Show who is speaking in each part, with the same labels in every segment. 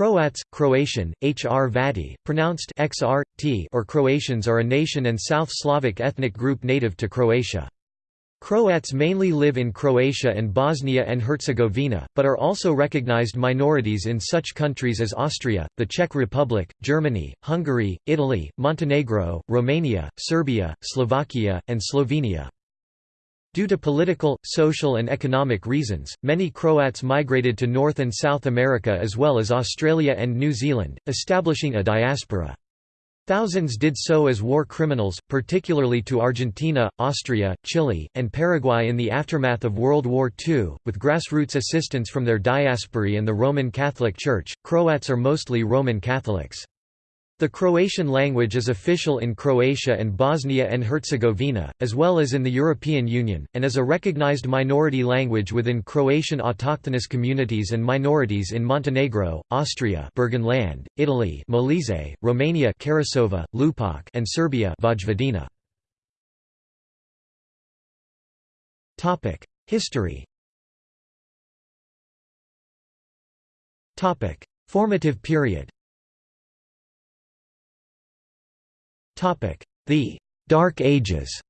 Speaker 1: Croats, Croatian, Hrvati, pronounced XR, T or Croatians are a nation and South Slavic ethnic group native to Croatia. Croats mainly live in Croatia and Bosnia and Herzegovina, but are also recognized minorities in such countries as Austria, the Czech Republic, Germany, Hungary, Italy, Montenegro, Romania, Serbia, Slovakia, and Slovenia. Due to political, social and economic reasons, many Croats migrated to North and South America as well as Australia and New Zealand, establishing a diaspora. Thousands did so as war criminals, particularly to Argentina, Austria, Chile, and Paraguay in the aftermath of World War II, with grassroots assistance from their diaspora and the Roman Catholic Church. Croats are mostly Roman Catholics. The Croatian language is official in Croatia and Bosnia and Herzegovina, as well as in the European Union, and is a recognized minority language within Croatian autochthonous communities and minorities in Montenegro, Austria Burgenland, Italy Molise, Romania Karasova, Lupak and Serbia Vojvodina. History Formative period The Dark Ages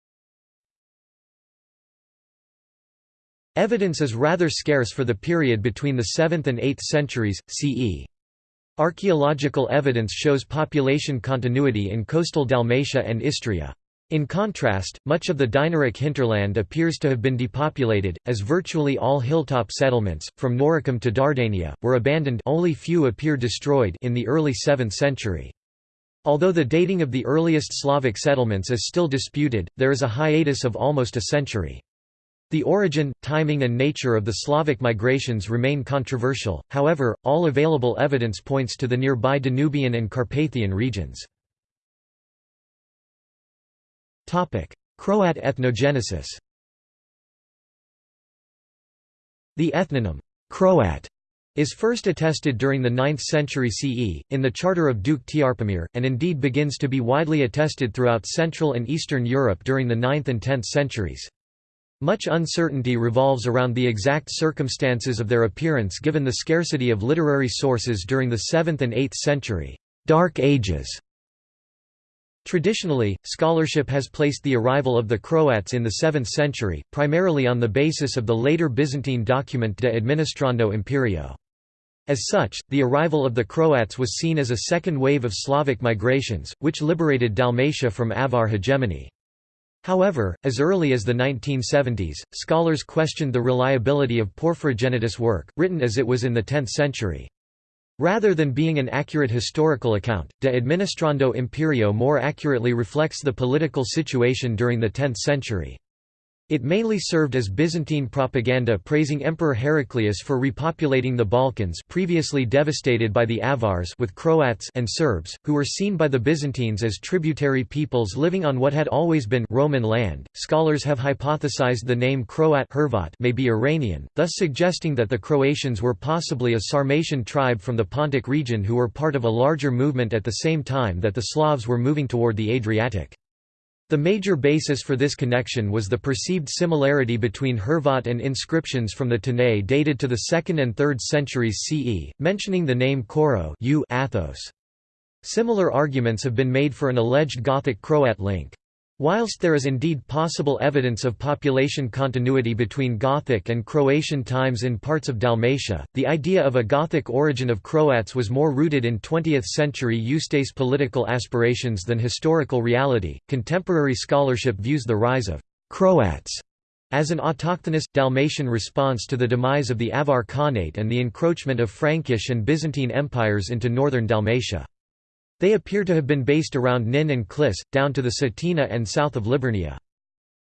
Speaker 1: Evidence is rather scarce for the period between the 7th and 8th centuries, CE. Archaeological evidence shows population continuity in coastal Dalmatia and Istria. In contrast, much of the Dinaric hinterland appears to have been depopulated, as virtually all hilltop settlements, from Noricum to Dardania, were abandoned only few appear destroyed in the early 7th century. Although the dating of the earliest Slavic settlements is still disputed, there is a hiatus of almost a century. The origin, timing and nature of the Slavic migrations remain controversial, however, all available evidence points to the nearby Danubian and Carpathian regions. Croat ethnogenesis The ethnonym, Croat, is first attested during the 9th century CE, in the Charter of Duke Trpimir, and indeed begins to be widely attested throughout Central and Eastern Europe during the 9th and 10th centuries. Much uncertainty revolves around the exact circumstances of their appearance given the scarcity of literary sources during the 7th and 8th century Dark Ages Traditionally, scholarship has placed the arrival of the Croats in the 7th century, primarily on the basis of the later Byzantine document De Administrando Imperio. As such, the arrival of the Croats was seen as a second wave of Slavic migrations, which liberated Dalmatia from Avar hegemony. However, as early as the 1970s, scholars questioned the reliability of Porphyrogenitus work, written as it was in the 10th century. Rather than being an accurate historical account, De Administrando Imperio more accurately reflects the political situation during the 10th century. It mainly served as Byzantine propaganda praising Emperor Heraclius for repopulating the Balkans previously devastated by the Avars with Croats and Serbs, who were seen by the Byzantines as tributary peoples living on what had always been Roman land. Scholars have hypothesized the name Croat may be Iranian, thus suggesting that the Croatians were possibly a Sarmatian tribe from the Pontic region who were part of a larger movement at the same time that the Slavs were moving toward the Adriatic. The major basis for this connection was the perceived similarity between Hrvat and inscriptions from the Tanais dated to the 2nd and 3rd centuries CE, mentioning the name Koro Athos. Similar arguments have been made for an alleged Gothic Croat link. Whilst there is indeed possible evidence of population continuity between Gothic and Croatian times in parts of Dalmatia, the idea of a Gothic origin of Croats was more rooted in 20th century Ustase political aspirations than historical reality. Contemporary scholarship views the rise of Croats as an autochthonous, Dalmatian response to the demise of the Avar Khanate and the encroachment of Frankish and Byzantine empires into northern Dalmatia. They appear to have been based around Nin and Klis, down to the Cetina and south of Liburnia.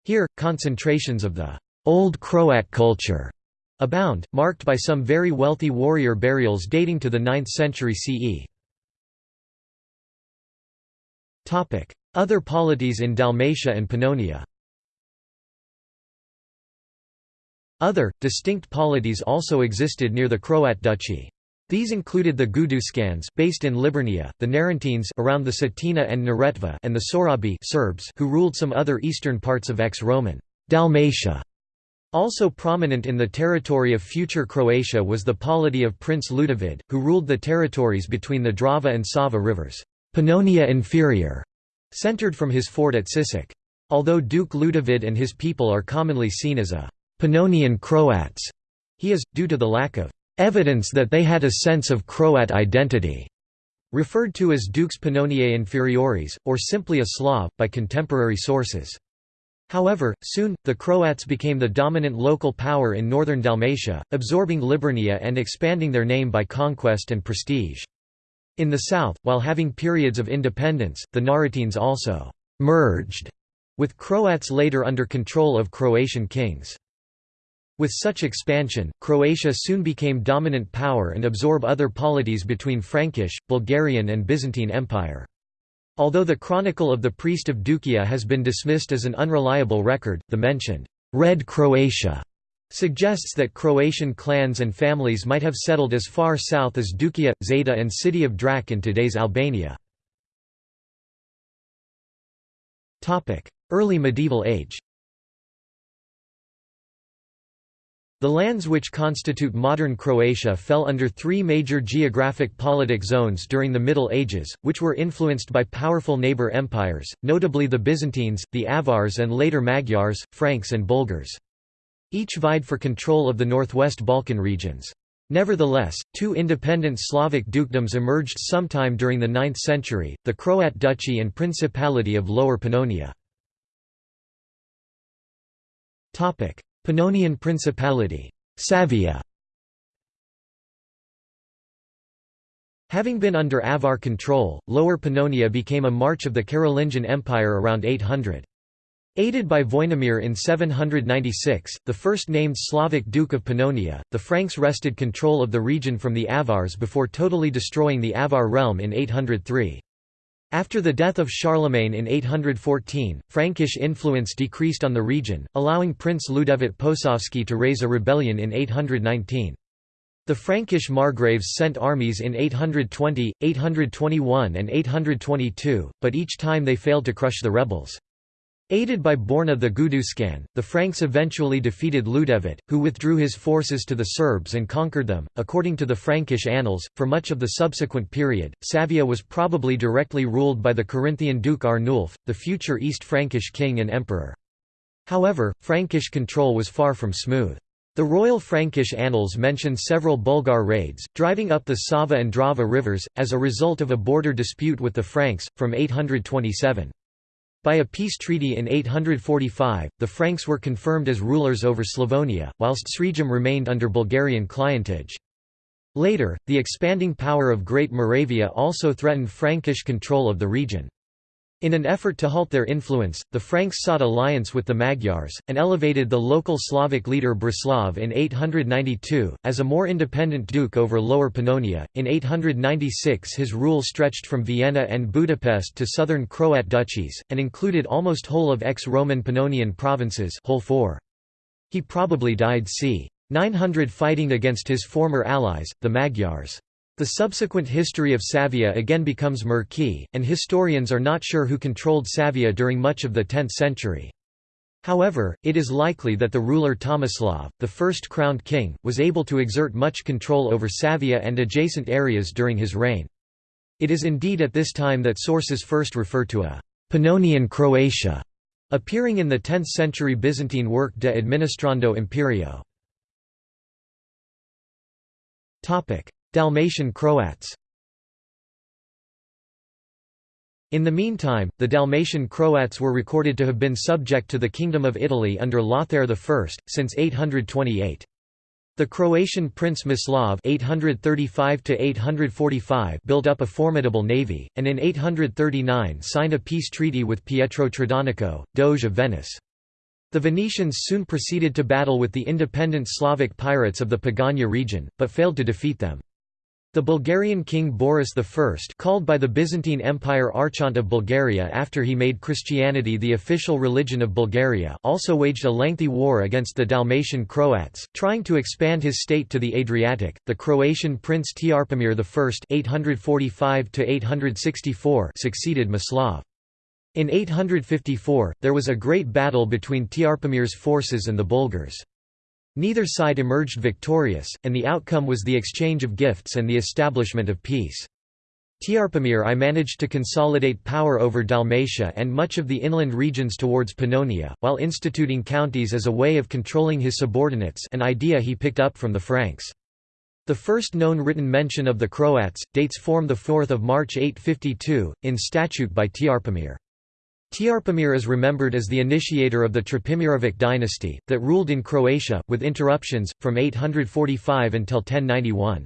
Speaker 1: Here, concentrations of the Old Croat culture abound, marked by some very wealthy warrior burials dating to the 9th century CE. Other polities in Dalmatia and Pannonia Other, distinct polities also existed near the Croat duchy. These included the Guduscans based in Liburnia, the Narentines around the Cetina and Neretva and the Sorabi Serbs who ruled some other eastern parts of ex-Roman Dalmatia. Also prominent in the territory of future Croatia was the polity of Prince Ludovid, who ruled the territories between the Drava and Sava rivers, Pannonia Inferior, centered from his fort at Sisak. Although Duke Ludovid and his people are commonly seen as a Pannonian Croats, he is, due to the lack of evidence that they had a sense of Croat identity, referred to as Dukes Pannoniae Inferiores, or simply a Slav, by contemporary sources. However, soon, the Croats became the dominant local power in northern Dalmatia, absorbing Liburnia and expanding their name by conquest and prestige. In the south, while having periods of independence, the Narentines also «merged» with Croats later under control of Croatian kings. With such expansion, Croatia soon became dominant power and absorb other polities between Frankish, Bulgarian and Byzantine Empire. Although the Chronicle of the Priest of Duklja has been dismissed as an unreliable record, the mentioned Red Croatia suggests that Croatian clans and families might have settled as far south as Duklja, Zeta and city of Drac in today's Albania. Early medieval age The lands which constitute modern Croatia fell under three major geographic politic zones during the Middle Ages, which were influenced by powerful neighbour empires, notably the Byzantines, the Avars and later Magyars, Franks and Bulgars. Each vied for control of the northwest Balkan regions. Nevertheless, two independent Slavic dukedoms emerged sometime during the 9th century, the Croat Duchy and Principality of Lower Pannonia. Pannonian Principality Savia. Having been under Avar control, Lower Pannonia became a march of the Carolingian Empire around 800. Aided by Voinimir in 796, the first named Slavic Duke of Pannonia, the Franks wrested control of the region from the Avars before totally destroying the Avar realm in 803. After the death of Charlemagne in 814, Frankish influence decreased on the region, allowing Prince Ludovit Posavsky to raise a rebellion in 819. The Frankish margraves sent armies in 820, 821 and 822, but each time they failed to crush the rebels. Aided by Borna the Guduscan, the Franks eventually defeated Ludovit, who withdrew his forces to the Serbs and conquered them. According to the Frankish annals, for much of the subsequent period, Savia was probably directly ruled by the Carinthian Duke Arnulf, the future East Frankish king and emperor. However, Frankish control was far from smooth. The Royal Frankish Annals mention several Bulgar raids, driving up the Sava and Drava rivers, as a result of a border dispute with the Franks, from 827. By a peace treaty in 845, the Franks were confirmed as rulers over Slavonia, whilst Srijem remained under Bulgarian clientage. Later, the expanding power of Great Moravia also threatened Frankish control of the region. In an effort to halt their influence, the Franks sought alliance with the Magyars, and elevated the local Slavic leader Braslav in 892, as a more independent duke over Lower Pannonia. In 896 his rule stretched from Vienna and Budapest to southern Croat duchies, and included almost whole of ex-Roman Pannonian provinces whole four. He probably died c. 900 fighting against his former allies, the Magyars. The subsequent history of Savia again becomes murky, and historians are not sure who controlled Savia during much of the 10th century. However, it is likely that the ruler Tomislav, the first crowned king, was able to exert much control over Savia and adjacent areas during his reign. It is indeed at this time that sources first refer to a Pannonian Croatia, appearing in the 10th century Byzantine work De Administrando Imperio. Dalmatian Croats In the meantime, the Dalmatian Croats were recorded to have been subject to the Kingdom of Italy under Lothair I, since 828. The Croatian prince Mislav (835–845) built up a formidable navy, and in 839 signed a peace treaty with Pietro Tradonico, Doge of Venice. The Venetians soon proceeded to battle with the independent Slavic pirates of the Pagania region, but failed to defeat them. The Bulgarian king Boris I called by the Byzantine Empire Archont of Bulgaria after he made Christianity the official religion of Bulgaria also waged a lengthy war against the Dalmatian Croats, trying to expand his state to the Adriatic. The Croatian prince Trpimir I (845–864) succeeded Mislav. In 854, there was a great battle between Trpimir's forces and the Bulgars. Neither side emerged victorious, and the outcome was the exchange of gifts and the establishment of peace. Trpimir I managed to consolidate power over Dalmatia and much of the inland regions towards Pannonia, while instituting counties as a way of controlling his subordinates an idea he picked up from the Franks. The first known written mention of the Croats, dates form 4 March 852, in statute by Trpimir. Trpimir is remembered as the initiator of the Trpimirovic dynasty, that ruled in Croatia, with interruptions, from 845 until 1091.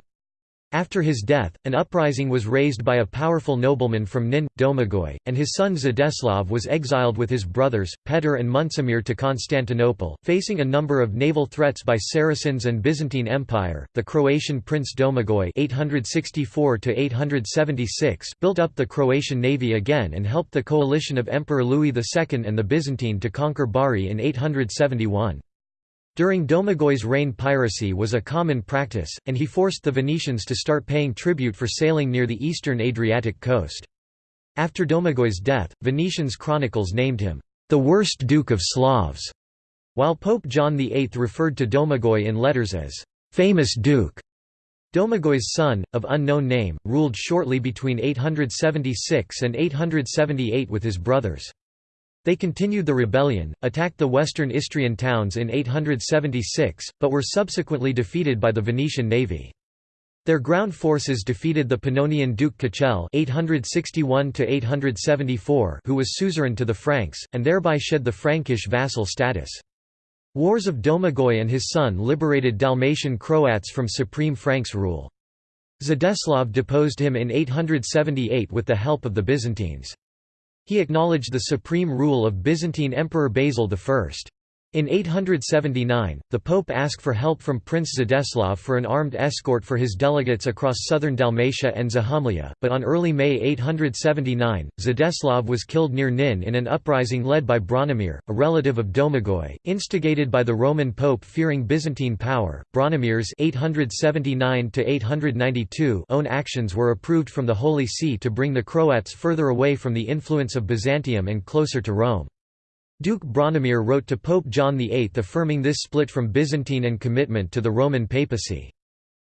Speaker 1: After his death, an uprising was raised by a powerful nobleman from Nin, Domagoj, and his son Zdeslav was exiled with his brothers, Petr and Muncimir to Constantinople. Facing a number of naval threats by Saracens and Byzantine Empire, the Croatian prince Domagoj (864–876) built up the Croatian navy again and helped the coalition of Emperor Louis II and the Byzantine to conquer Bari in 871. During Domagoj's reign piracy was a common practice, and he forced the Venetians to start paying tribute for sailing near the eastern Adriatic coast. After Domagoj's death, Venetians chronicles named him, "...the worst Duke of Slavs", while Pope John VIII referred to Domagoj in letters as, "...famous Duke". Domagoj's son, of unknown name, ruled shortly between 876 and 878 with his brothers. They continued the rebellion, attacked the western Istrian towns in 876, but were subsequently defeated by the Venetian navy. Their ground forces defeated the Pannonian Duke Kechel (861–874), who was suzerain to the Franks, and thereby shed the Frankish vassal status. Wars of Domagoj and his son liberated Dalmatian Croats from supreme Franks rule. Zdeslav deposed him in 878 with the help of the Byzantines. He acknowledged the supreme rule of Byzantine Emperor Basil I. In 879, the Pope asked for help from Prince Zdeslav for an armed escort for his delegates across southern Dalmatia and Zahumlia, but on early May 879, Zdeslav was killed near Nin in an uprising led by Branimir, a relative of Domagoj, instigated by the Roman Pope fearing Byzantine power. Branimir's 879 own actions were approved from the Holy See to bring the Croats further away from the influence of Byzantium and closer to Rome. Duke Branimir wrote to Pope John VIII affirming this split from Byzantine and commitment to the Roman papacy.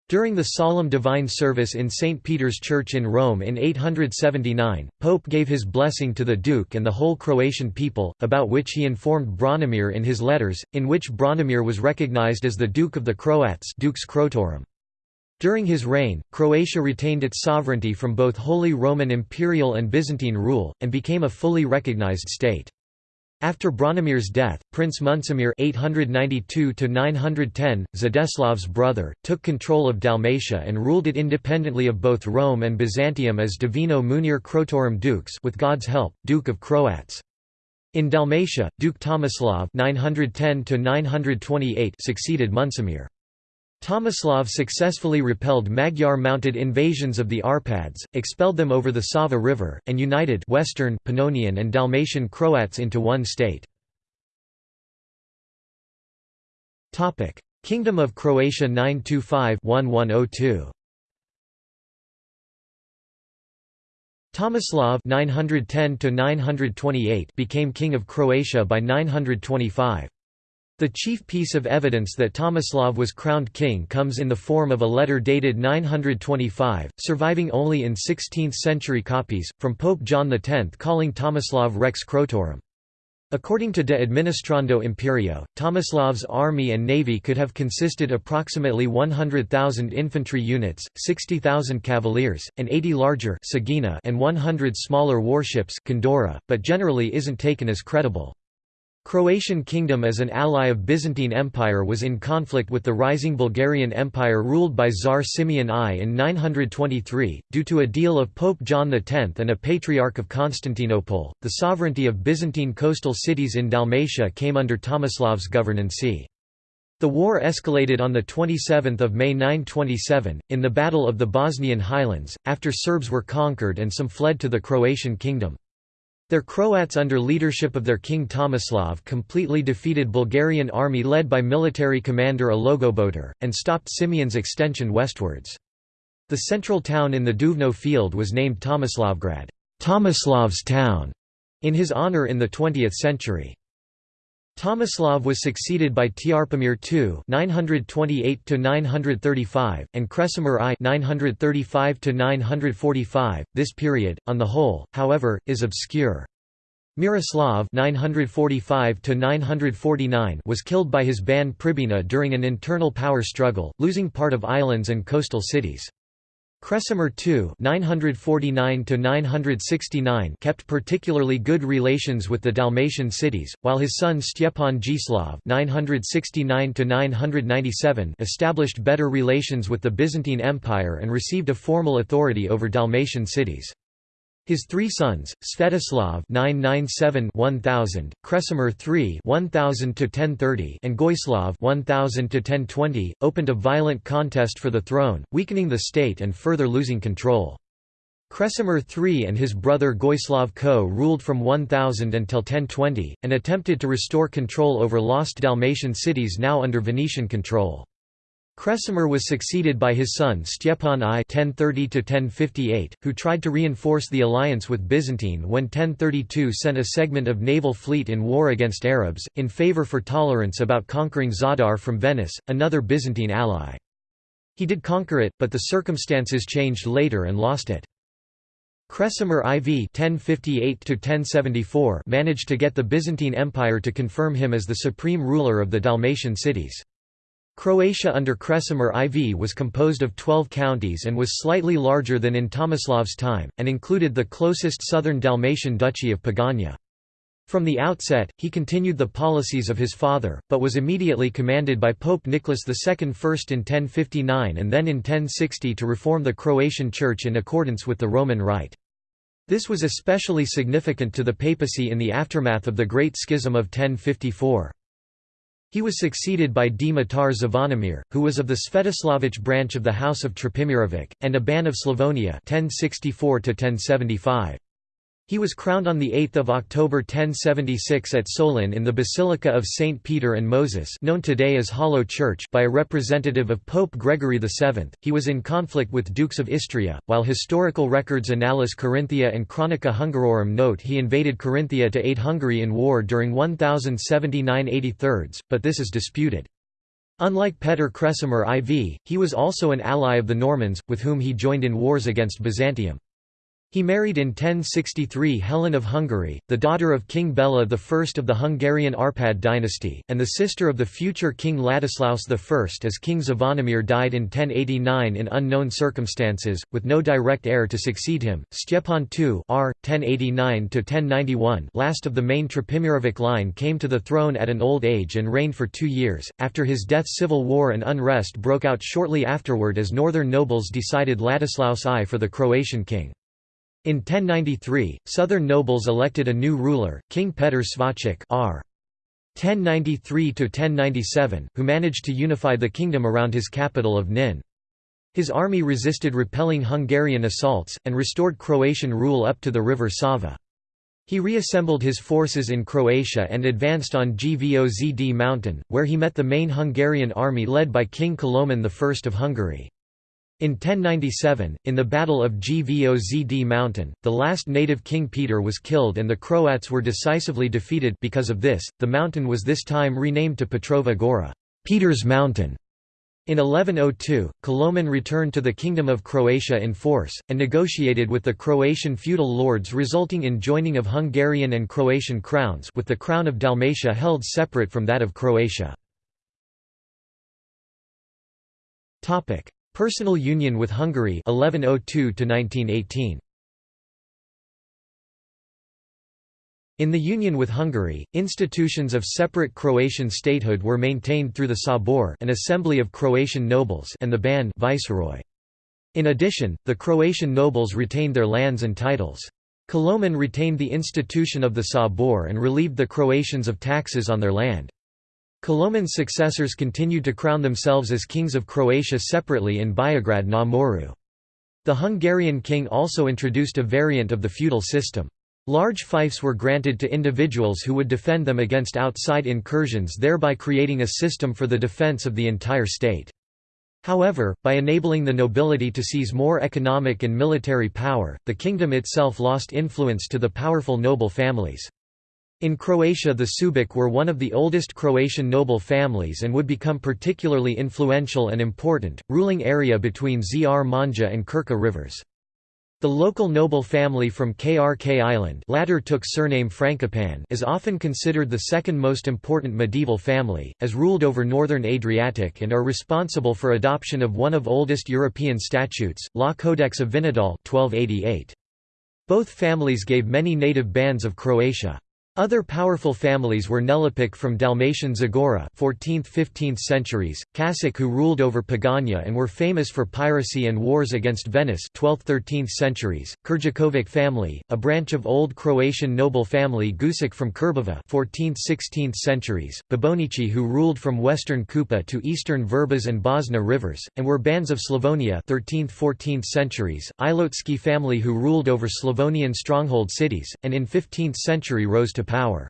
Speaker 1: During the solemn divine service in St. Peter's Church in Rome in 879, Pope gave his blessing to the Duke and the whole Croatian people, about which he informed Branimir in his letters, in which Branimir was recognized as the Duke of the Croats Dux Croatorum. During his reign, Croatia retained its sovereignty from both Holy Roman Imperial and Byzantine rule, and became a fully recognized state. After Branimir's death, Prince Muncimir (892–910), Zdeslav's brother, took control of Dalmatia and ruled it independently of both Rome and Byzantium as Divino Munir Croatorum Dukes, with God's help, Duke of Croats. In Dalmatia, Duke Tomislav (910–928) succeeded Muncimir. Tomislav successfully repelled Magyar-mounted invasions of the Arpads, expelled them over the Sava River, and united Western Pannonian and Dalmatian Croats into one state. Kingdom of Croatia 925-1102 Tomislav 910 became King of Croatia by 925. The chief piece of evidence that Tomislav was crowned king comes in the form of a letter dated 925, surviving only in 16th-century copies, from Pope John X calling Tomislav Rex Croatorum. According to De Administrando Imperio, Tomislav's army and navy could have consisted approximately 100,000 infantry units, 60,000 cavaliers, and 80 larger and 100 smaller warships but generally isn't taken as credible. Croatian kingdom as an ally of Byzantine Empire was in conflict with the rising Bulgarian Empire ruled by Tsar Simeon I in 923, due to a deal of Pope John X and a Patriarch of Constantinople. The sovereignty of Byzantine coastal cities in Dalmatia came under Tomislav's governancy. The war escalated on 27 May 927, in the Battle of the Bosnian Highlands, after Serbs were conquered and some fled to the Croatian kingdom. Their Croats under leadership of their king Tomislav completely defeated Bulgarian army led by military commander Alogobotur, and stopped Simeon's extension westwards. The central town in the Duvno field was named Tomislavgrad Tomislav's town", in his honour in the 20th century. Tomislav was succeeded by Trpimir II (928–935) and Kresimir I (935–945). This period, on the whole, however, is obscure. Miroslav (945–949) was killed by his ban Pribina during an internal power struggle, losing part of islands and coastal cities. Kresimir II (949–969) kept particularly good relations with the Dalmatian cities, while his son Stjepan Gislav (969–997) established better relations with the Byzantine Empire and received a formal authority over Dalmatian cities. His three sons, Svetoslav (997–1000), Kresimir III (1000–1030), and Goislav (1000–1020), opened a violent contest for the throne, weakening the state and further losing control. Kresimir III and his brother Goislav Co ruled from 1000 until 1020, and attempted to restore control over lost Dalmatian cities now under Venetian control. Kresimir was succeeded by his son Stjepan I (1030–1058), who tried to reinforce the alliance with Byzantine when 1032 sent a segment of naval fleet in war against Arabs, in favour for tolerance about conquering Zadar from Venice, another Byzantine ally. He did conquer it, but the circumstances changed later and lost it. Kresimir IV (1058–1074) managed to get the Byzantine Empire to confirm him as the supreme ruler of the Dalmatian cities. Croatia under Kresimir IV was composed of 12 counties and was slightly larger than in Tomislav's time, and included the closest southern Dalmatian duchy of Pagania. From the outset, he continued the policies of his father, but was immediately commanded by Pope Nicholas II first in 1059 and then in 1060 to reform the Croatian Church in accordance with the Roman Rite. This was especially significant to the papacy in the aftermath of the Great Schism of 1054. He was succeeded by Dimitar Zvonimir, who was of the Svetoslavich branch of the House of Trpimirovic, and a ban of Slavonia 1064 -1075. He was crowned on 8 October 1076 at Solin in the Basilica of St. Peter and Moses known today as Hollow Church by a representative of Pope Gregory VII. He was in conflict with Dukes of Istria, while historical records Annales Carinthia and Chronica Hungarorum note he invaded Carinthia to aid Hungary in war during 1079 83, but this is disputed. Unlike Petr Kresimir IV, he was also an ally of the Normans, with whom he joined in wars against Byzantium. He married in 1063 Helen of Hungary, the daughter of King Bela I of the Hungarian Arpad dynasty, and the sister of the future King Ladislaus I as King Zvonimir died in 1089 in unknown circumstances, with no direct heir to succeed him. Stjepan II R. 1089 last of the main Trpimirovic line came to the throne at an old age and reigned for two years. After his death civil war and unrest broke out shortly afterward as northern nobles decided Ladislaus I for the Croatian king. In 1093, southern nobles elected a new ruler, King Petr Svacic r. 1093–1097, who managed to unify the kingdom around his capital of Nin. His army resisted repelling Hungarian assaults, and restored Croatian rule up to the river Sava. He reassembled his forces in Croatia and advanced on Gvozd mountain, where he met the main Hungarian army led by King Koloman I of Hungary. In 1097, in the Battle of Gvozd mountain, the last native king Peter was killed and the Croats were decisively defeated because of this, the mountain was this time renamed to Petrova Gora Peter's Mountain". In 1102, Koloman returned to the Kingdom of Croatia in force, and negotiated with the Croatian feudal lords resulting in joining of Hungarian and Croatian crowns with the crown of Dalmatia held separate from that of Croatia. Personal union with Hungary 1102 -1918. In the union with Hungary, institutions of separate Croatian statehood were maintained through the Sabor an assembly of Croatian nobles and the Ban viceroy. In addition, the Croatian nobles retained their lands and titles. Koloman retained the institution of the Sabor and relieved the Croatians of taxes on their land. Koloman's successors continued to crown themselves as kings of Croatia separately in Beograd na Moru. The Hungarian king also introduced a variant of the feudal system. Large fiefs were granted to individuals who would defend them against outside incursions thereby creating a system for the defence of the entire state. However, by enabling the nobility to seize more economic and military power, the kingdom itself lost influence to the powerful noble families. In Croatia the Subic were one of the oldest Croatian noble families and would become particularly influential and important, ruling area between Zrmanja and Krka rivers. The local noble family from Krk Island latter took surname Frankopan is often considered the second most important medieval family, as ruled over northern Adriatic and are responsible for adoption of one of oldest European statutes, Law Codex of Vinodol 1288. Both families gave many native bans of Croatia. Other powerful families were Nelipic from Dalmatian Zagora 14th–15th centuries, Kasic who ruled over Pagania and were famous for piracy and wars against Venice 12th–13th centuries, Kurjakovic family, a branch of Old Croatian noble family Gusic from Krbava 14th–16th centuries, Babonici who ruled from western Kupa to eastern Vrbas and Bosna rivers, and were bans of Slavonia 13th–14th centuries, Ilotski family who ruled over Slavonian stronghold cities, and in 15th century rose to power.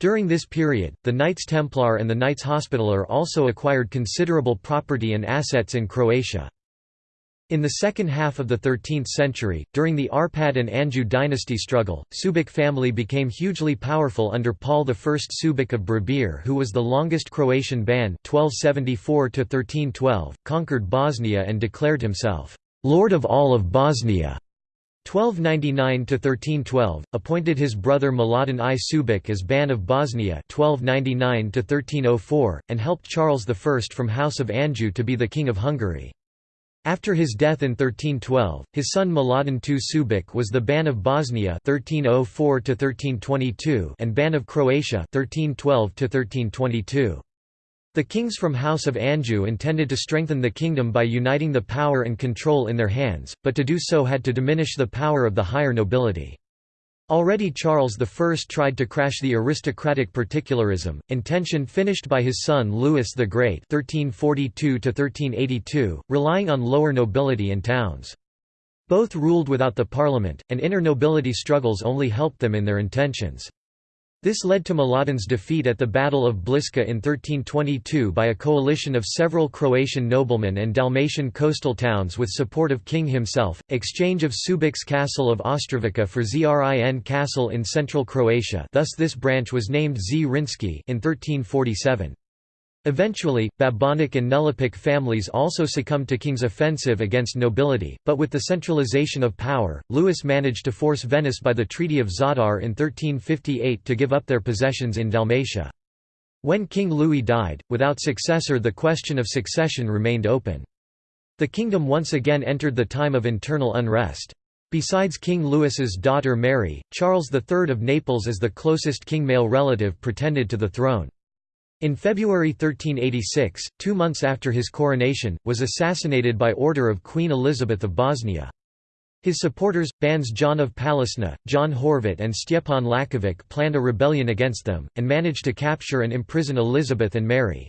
Speaker 1: During this period, the Knights Templar and the Knights Hospitaller also acquired considerable property and assets in Croatia. In the second half of the 13th century, during the Arpad and Anjou dynasty struggle, Subic family became hugely powerful under Paul I Subic of Bribir who was the longest Croatian ban 1274 conquered Bosnia and declared himself, "'Lord of all of Bosnia' 1299–1312, appointed his brother Mladen I Subic as Ban of Bosnia 1299–1304, and helped Charles I from House of Anjou to be the King of Hungary. After his death in 1312, his son Mladen II Subic was the Ban of Bosnia 1304 and Ban of Croatia 1312 -1322. The kings from House of Anjou intended to strengthen the kingdom by uniting the power and control in their hands, but to do so had to diminish the power of the higher nobility. Already Charles I tried to crash the aristocratic particularism, intention finished by his son Louis the Great 1342 relying on lower nobility and towns. Both ruled without the parliament, and inner nobility struggles only helped them in their intentions. This led to Mladen's defeat at the Battle of Bliska in 1322 by a coalition of several Croatian noblemen and Dalmatian coastal towns with support of king himself, exchange of Subic's castle of Ostrovica for Zrin castle in central Croatia thus this branch was named Zrinski in 1347. Eventually, Babonic and Nelipic families also succumbed to King's offensive against nobility, but with the centralization of power, Louis managed to force Venice by the Treaty of Zadar in 1358 to give up their possessions in Dalmatia. When King Louis died, without successor the question of succession remained open. The kingdom once again entered the time of internal unrest. Besides King Louis's daughter Mary, Charles III of Naples as the closest king male relative pretended to the throne. In February 1386, two months after his coronation, was assassinated by order of Queen Elizabeth of Bosnia. His supporters, bans John of Palisna, John Horvat and Stjepan Lakovic planned a rebellion against them, and managed to capture and imprison Elizabeth and Mary.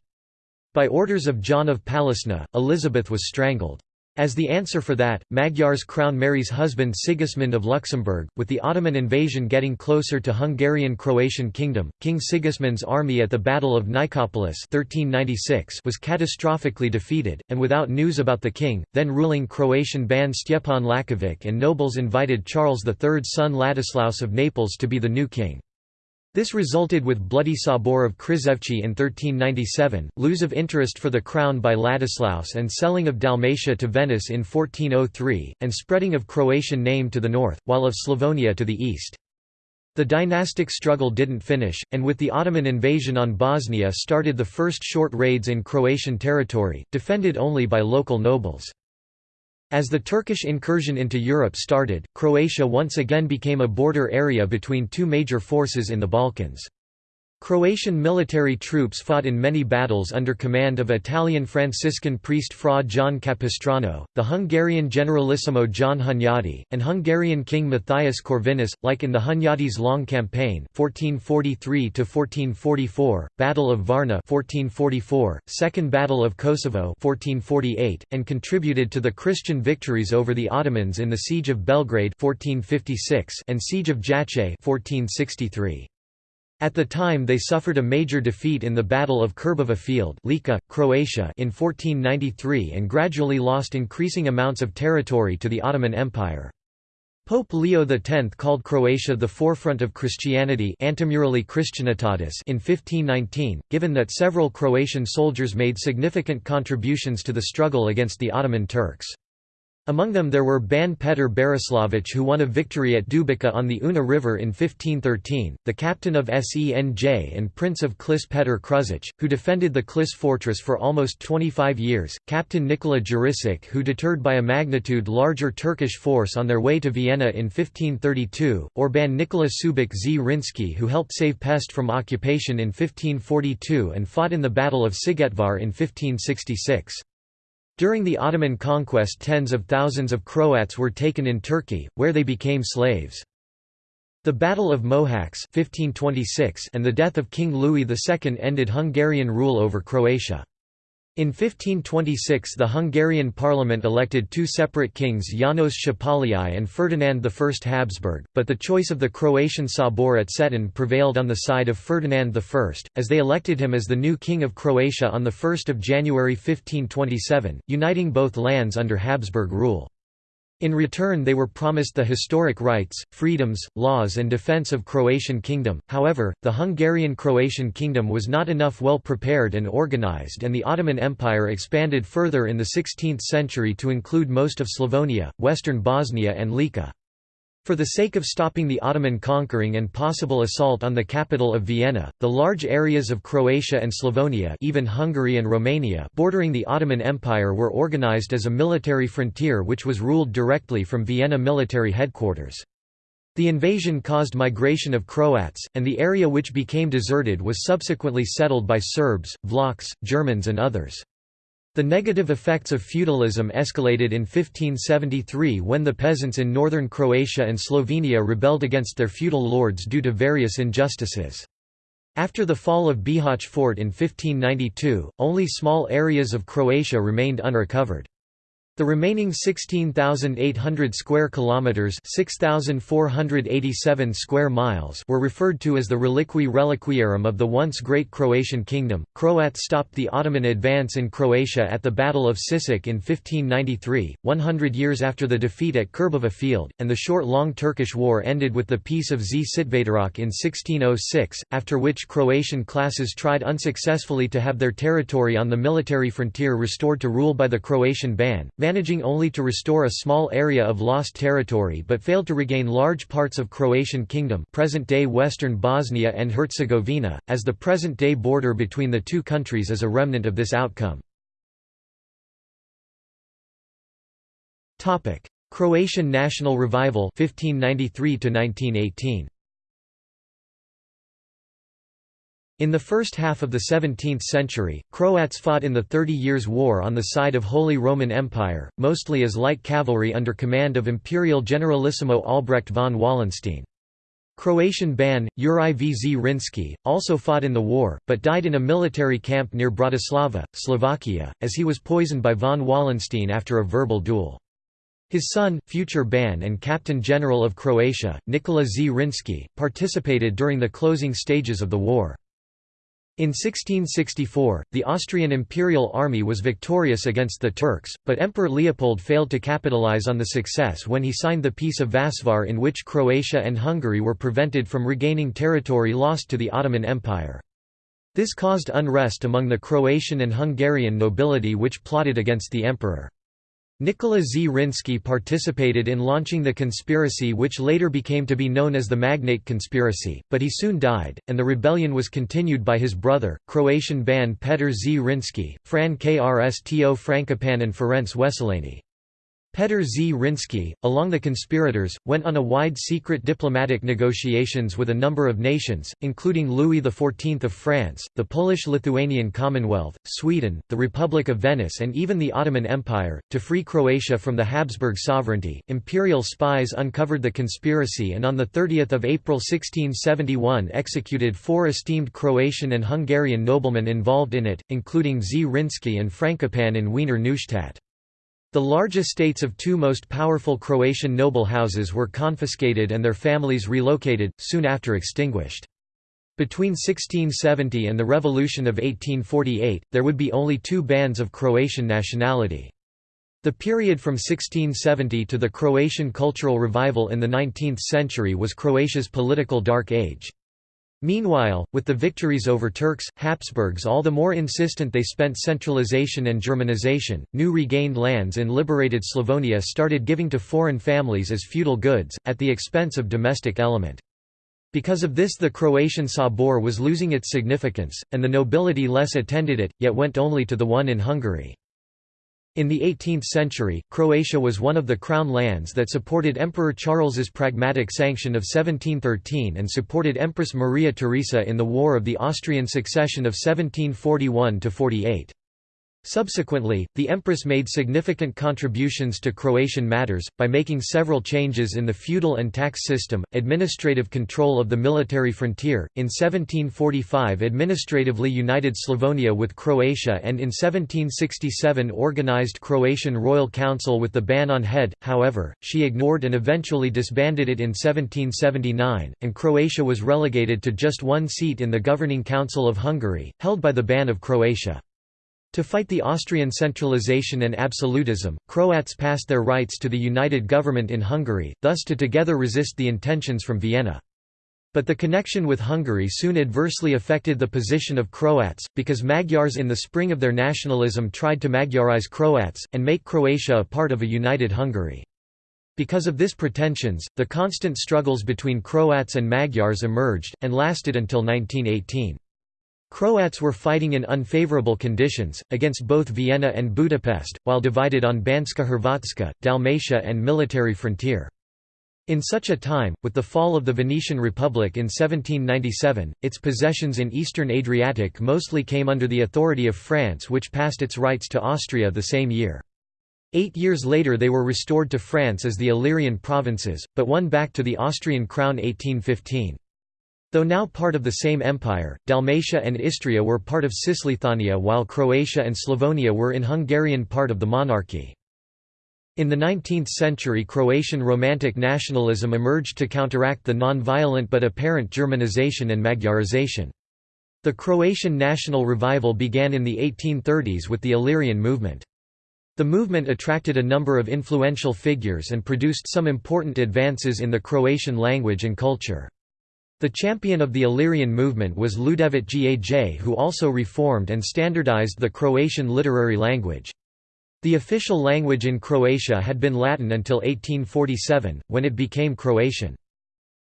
Speaker 1: By orders of John of Palisna, Elizabeth was strangled. As the answer for that, Magyars crown Mary's husband Sigismund of Luxembourg, with the Ottoman invasion getting closer to Hungarian-Croatian kingdom. King Sigismund's army at the Battle of Nicopolis 1396 was catastrophically defeated, and without news about the king, then ruling Croatian ban Stjepan Lakovic and nobles invited Charles III's son Ladislaus of Naples to be the new king. This resulted with Bloody Sabor of Krizevci in 1397, lose of interest for the crown by Ladislaus and selling of Dalmatia to Venice in 1403, and spreading of Croatian name to the north, while of Slavonia to the east. The dynastic struggle didn't finish, and with the Ottoman invasion on Bosnia started the first short raids in Croatian territory, defended only by local nobles. As the Turkish incursion into Europe started, Croatia once again became a border area between two major forces in the Balkans. Croatian military troops fought in many battles under command of Italian Franciscan priest Fra John Capistrano, the Hungarian generalissimo John Hunyadi, and Hungarian king Matthias Corvinus, like in the Hunyadi's Long Campaign 1443 Battle of Varna 1444, Second Battle of Kosovo 1448, and contributed to the Christian victories over the Ottomans in the Siege of Belgrade 1456 and Siege of Jajce 1463. At the time they suffered a major defeat in the Battle of Krbava Field Lika, Croatia in 1493 and gradually lost increasing amounts of territory to the Ottoman Empire. Pope Leo X called Croatia the forefront of Christianity in 1519, given that several Croatian soldiers made significant contributions to the struggle against the Ottoman Turks. Among them there were Ban Petar Berislavic who won a victory at Dubica on the Una River in 1513, the captain of Senj and Prince of Klis Petar Kruzic, who defended the Klis fortress for almost 25 years, Captain Nikola Jurisic who deterred by a magnitude larger Turkish force on their way to Vienna in 1532, or Ban Nikola Subic Zrinski who helped save Pest from occupation in 1542 and fought in the Battle of Szigetvar in 1566. During the Ottoman conquest tens of thousands of Croats were taken in Turkey, where they became slaves. The Battle of Mohacs 1526 and the death of King Louis II ended Hungarian rule over Croatia. In 1526 the Hungarian parliament elected two separate kings János Szapolyai and Ferdinand I Habsburg, but the choice of the Croatian Sabor at Cetin prevailed on the side of Ferdinand I, as they elected him as the new king of Croatia on 1 January 1527, uniting both lands under Habsburg rule. In return they were promised the historic rights, freedoms, laws and defence of Croatian kingdom, however, the Hungarian-Croatian kingdom was not enough well prepared and organized and the Ottoman Empire expanded further in the 16th century to include most of Slavonia, western Bosnia and Lika. For the sake of stopping the Ottoman conquering and possible assault on the capital of Vienna, the large areas of Croatia and Slavonia even Hungary and Romania bordering the Ottoman Empire were organized as a military frontier which was ruled directly from Vienna military headquarters. The invasion caused migration of Croats, and the area which became deserted was subsequently settled by Serbs, Vlachs, Germans and others. The negative effects of feudalism escalated in 1573 when the peasants in northern Croatia and Slovenia rebelled against their feudal lords due to various injustices. After the fall of Bihać fort in 1592, only small areas of Croatia remained unrecovered. The remaining 16,800 square kilometers, 6,487 square miles, were referred to as the Reliquiae Reliquiarum of the once great Croatian kingdom. Croats stopped the Ottoman advance in Croatia at the Battle of Sisak in 1593, 100 years after the defeat at Krbava Field, and the short-long Turkish War ended with the Peace of Svetogorsk in 1606, after which Croatian classes tried unsuccessfully to have their territory on the military frontier restored to rule by the Croatian Ban managing only to restore a small area of lost territory but failed to regain large parts of Croatian kingdom present-day western Bosnia and Herzegovina, as the present-day border between the two countries is a remnant of this outcome. Croatian national revival 1593 1918 In the first half of the 17th century, Croats fought in the Thirty Years' War on the side of Holy Roman Empire, mostly as light cavalry under command of Imperial Generalissimo Albrecht von Wallenstein. Croatian Ban, Juraj V. Zrinski, also fought in the war, but died in a military camp near Bratislava, Slovakia, as he was poisoned by von Wallenstein after a verbal duel. His son, future Ban and Captain General of Croatia, Nikola Z. Zrinski, participated during the closing stages of the war. In 1664, the Austrian imperial army was victorious against the Turks, but Emperor Leopold failed to capitalize on the success when he signed the Peace of Vasvar in which Croatia and Hungary were prevented from regaining territory lost to the Ottoman Empire. This caused unrest among the Croatian and Hungarian nobility which plotted against the emperor. Nikola Zrinski participated in launching the conspiracy which later became to be known as the Magnate Conspiracy, but he soon died, and the rebellion was continued by his brother, Croatian Ban Petar Zrinski, Fran Krsto Frankopan and Ferenc Wesselenyi. Petar Zrinski, along the conspirators, went on a wide secret diplomatic negotiations with a number of nations, including Louis XIV of France, the Polish-Lithuanian Commonwealth, Sweden, the Republic of Venice and even the Ottoman Empire, to free Croatia from the Habsburg sovereignty. Imperial spies uncovered the conspiracy and on 30 April 1671 executed four esteemed Croatian and Hungarian noblemen involved in it, including Zrinski and Frankopan in Wiener Neustadt. The large estates of two most powerful Croatian noble houses were confiscated and their families relocated, soon after extinguished. Between 1670 and the Revolution of 1848, there would be only two bans of Croatian nationality. The period from 1670 to the Croatian cultural revival in the 19th century was Croatia's political dark age. Meanwhile, with the victories over Turks, Habsburgs all the more insistent they spent centralization and Germanization, new regained lands in liberated Slavonia started giving to foreign families as feudal goods, at the expense of domestic element. Because of this the Croatian Sabor was losing its significance, and the nobility less attended it, yet went only to the one in Hungary. In the 18th century, Croatia was one of the crown lands that supported Emperor Charles's Pragmatic Sanction of 1713 and supported Empress Maria Theresa in the War of the Austrian Succession of 1741–48. Subsequently, the Empress made significant contributions to Croatian matters, by making several changes in the feudal and tax system, administrative control of the military frontier, in 1745 administratively united Slavonia with Croatia and in 1767 organized Croatian Royal Council with the ban on head, however, she ignored and eventually disbanded it in 1779, and Croatia was relegated to just one seat in the Governing Council of Hungary, held by the ban of Croatia. To fight the Austrian centralization and absolutism, Croats passed their rights to the united government in Hungary, thus to together resist the intentions from Vienna. But the connection with Hungary soon adversely affected the position of Croats, because Magyars in the spring of their nationalism tried to Magyarize Croats, and make Croatia a part of a united Hungary. Because of this pretensions, the constant struggles between Croats and Magyars emerged, and lasted until 1918. Croats were fighting in unfavorable conditions, against both Vienna and Budapest, while divided on Banska Hrvatska, Dalmatia and military frontier. In such a time, with the fall of the Venetian Republic in 1797, its possessions in eastern Adriatic mostly came under the authority of France which passed its rights to Austria the same year. Eight years later they were restored to France as the Illyrian provinces, but won back to the Austrian crown 1815. Though now part of the same empire, Dalmatia and Istria were part of Cisleithania while Croatia and Slavonia were in Hungarian part of the monarchy. In the 19th century Croatian Romantic nationalism emerged to counteract the non-violent but apparent Germanization and Magyarization. The Croatian national revival began in the 1830s with the Illyrian movement. The movement attracted a number of influential figures and produced some important advances in the Croatian language and culture. The champion of the Illyrian movement was Ljudevit Gaj who also reformed and standardized the Croatian literary language. The official language in Croatia had been Latin until 1847, when it became Croatian.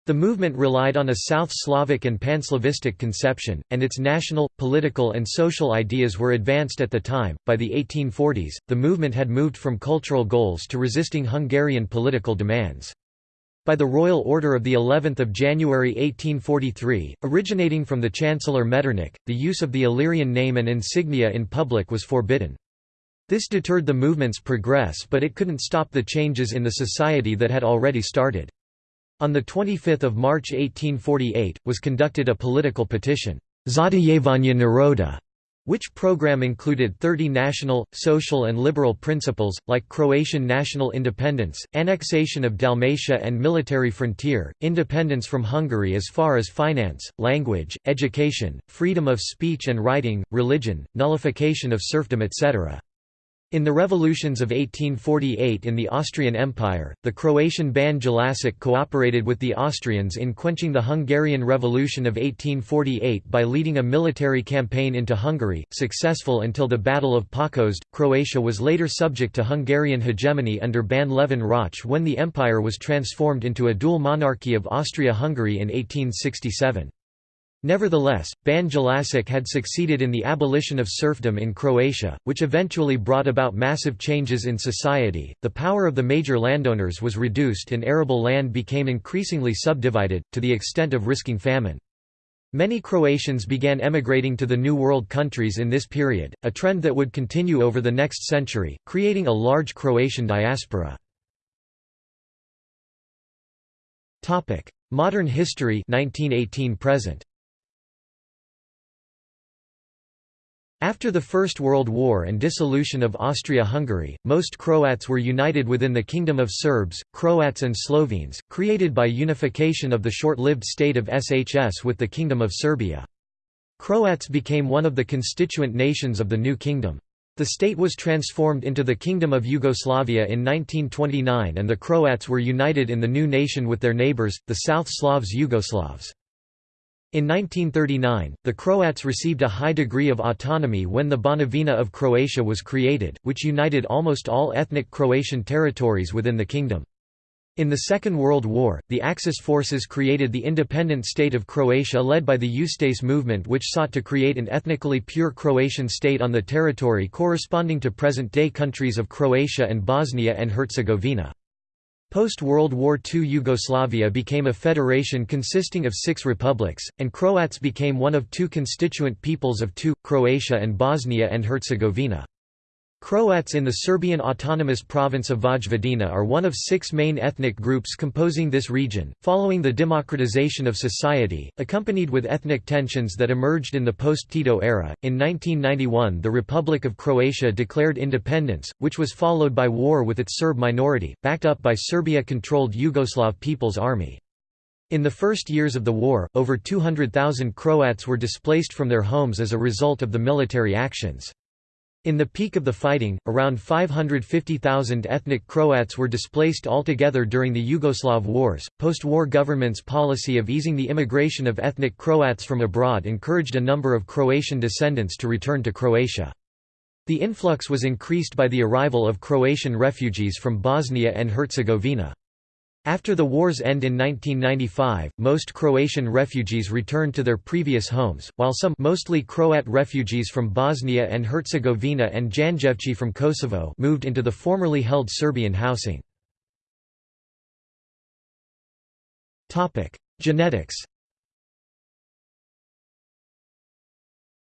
Speaker 1: The movement relied on a South Slavic and Panslavistic conception, and its national, political, and social ideas were advanced at the time. By the 1840s, the movement had moved from cultural goals to resisting Hungarian political demands. By the Royal Order of the 11th of January 1843, originating from the Chancellor Metternich, the use of the Illyrian name and insignia in public was forbidden. This deterred the movement's progress but it couldn't stop the changes in the society that had already started. On 25 March 1848, was conducted a political petition, Zahtijevanja Naroda, which program included 30 national, social and liberal principles, like Croatian national independence, annexation of Dalmatia and military frontier, independence from Hungary as far as finance, language, education, freedom of speech and writing, religion, nullification of serfdom etc. In the revolutions of 1848 in the Austrian Empire, the Croatian Ban Jelačić cooperated with the Austrians in quenching the Hungarian Revolution of 1848 by leading a military campaign into Hungary, successful until the Battle of Pákozd. Croatia was later subject to Hungarian hegemony under Ban Levin Rauch when the empire was transformed into a dual monarchy of Austria-Hungary in 1867. Nevertheless, Ban Jelačić had succeeded in the abolition of serfdom in Croatia, which eventually brought about massive changes in society. The power of the major landowners was reduced and arable land became increasingly subdivided, to the extent of risking famine. Many Croatians began emigrating to the New World countries in this period, a trend that would continue over the next century, creating a large Croatian diaspora. Modern history 1918 present. After the First World War and dissolution of Austria-Hungary, most Croats were united within the Kingdom of Serbs, Croats and Slovenes, created by unification of the short-lived state of SHS with the Kingdom of Serbia. Croats became one of the constituent nations of the new kingdom. The state was transformed into the Kingdom of Yugoslavia in 1929 and the Croats were united in the new nation with their neighbours, the South Slavs Yugoslavs. In 1939, the Croats received a high degree of autonomy when the Banovina of Croatia was created, which united almost all ethnic Croatian territories within the kingdom. In the Second World War, the Axis forces created the independent state of Croatia led by the Ustase movement which sought to create an ethnically pure Croatian state on the territory corresponding to present-day countries of Croatia and Bosnia and Herzegovina. Post-World War II Yugoslavia became a federation consisting of six republics, and Croats became one of two constituent peoples of two, Croatia and Bosnia and Herzegovina. Croats in the Serbian autonomous province of Vojvodina are one of six main ethnic groups composing this region. Following the democratization of society, accompanied with ethnic tensions that emerged in the post Tito era, in 1991 the Republic of Croatia declared independence, which was followed by war with its Serb minority, backed up by Serbia controlled Yugoslav People's Army. In the first years of the war, over 200,000 Croats were displaced from their homes as a result of the military actions. In the peak of the fighting, around 550,000 ethnic Croats were displaced altogether during the Yugoslav wars. Post war government's policy of easing the immigration of ethnic Croats from abroad encouraged a number of Croatian descendants to return to Croatia. The influx was increased by the arrival of Croatian refugees from Bosnia and Herzegovina. After the war's end in 1995, most Croatian refugees returned to their previous homes, while some mostly Croat refugees from Bosnia and Herzegovina and Janjevci from Kosovo moved into the formerly held Serbian housing. Genetics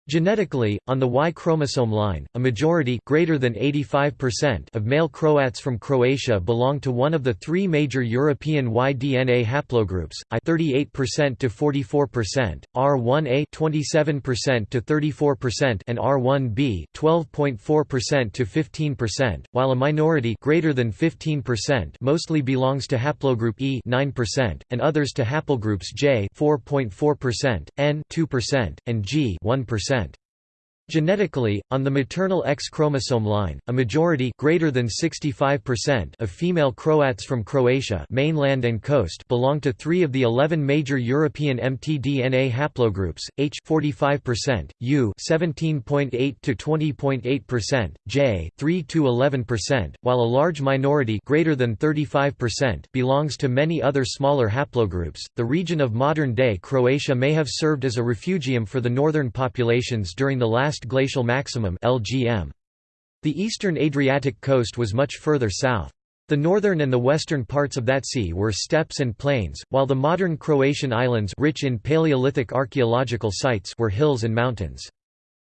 Speaker 1: Genetically, on the Y chromosome line, a majority greater than 85% of male Croats from Croatia belong to one of the three major European Y DNA haplogroups, I 38% to 44%, R1a 27% to 34% and R1b 12.4% to 15%, while a minority greater than 15% mostly belongs to haplogroup E 9% and others to haplogroups J 4.4%, N 2% and G 1% percent. Genetically, on the maternal X chromosome line, a majority greater than 65% of female Croats from Croatia mainland and coast belong to three of the 11 major European mtDNA haplogroups, H 45%, U 17.8 to 20.8%, J 3 to 11%, while a large minority greater than 35% belongs to many other smaller haplogroups. The region of modern-day Croatia may have served as a refugium for the northern populations during the last last glacial maximum LGM. The eastern Adriatic coast was much further south. The northern and the western parts of that sea were steppes and plains, while the modern Croatian islands rich in Paleolithic archaeological sites were hills and mountains.